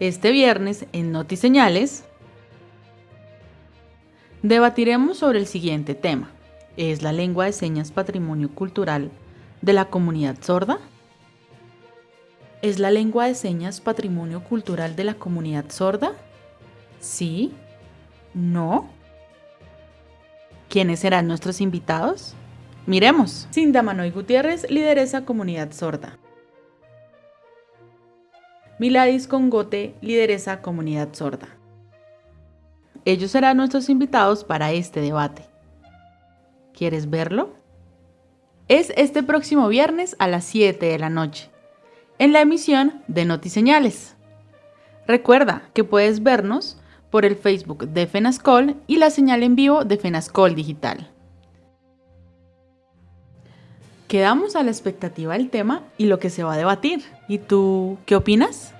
Este viernes en Notiseñales debatiremos sobre el siguiente tema. ¿Es la lengua de señas patrimonio cultural de la comunidad sorda? ¿Es la lengua de señas patrimonio cultural de la comunidad sorda? ¿Sí? ¿No? ¿Quiénes serán nuestros invitados? Miremos. Cinda Manoy Gutiérrez, lideresa comunidad sorda. Miladis Congote, lideresa comunidad sorda. Ellos serán nuestros invitados para este debate. ¿Quieres verlo? Es este próximo viernes a las 7 de la noche, en la emisión de Notiseñales. Recuerda que puedes vernos por el Facebook de FENASCOL y la señal en vivo de FENASCOL Digital. Quedamos a la expectativa del tema y lo que se va a debatir. ¿Y tú qué opinas?